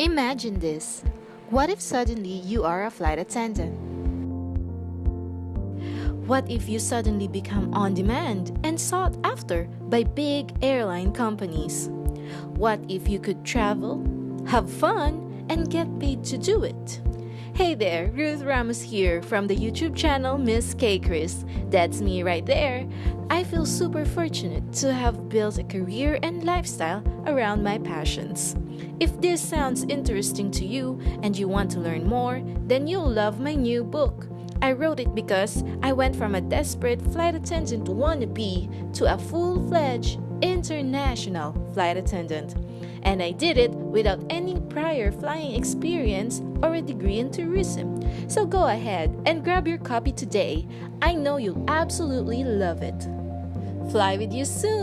Imagine this. What if suddenly you are a flight attendant? What if you suddenly become on demand and sought after by big airline companies? What if you could travel, have fun, and get paid to do it? Hey there, Ruth Ramos here from the YouTube channel Miss K Chris. That's me right there. I feel super fortunate to have built a career and lifestyle around my passions. If this sounds interesting to you and you want to learn more, then you'll love my new book. I wrote it because I went from a desperate flight attendant wannabe to a full fledged international flight attendant. And I did it without any prior flying experience or a degree in tourism. So go ahead and grab your copy today. I know you'll absolutely love it. Fly with you soon!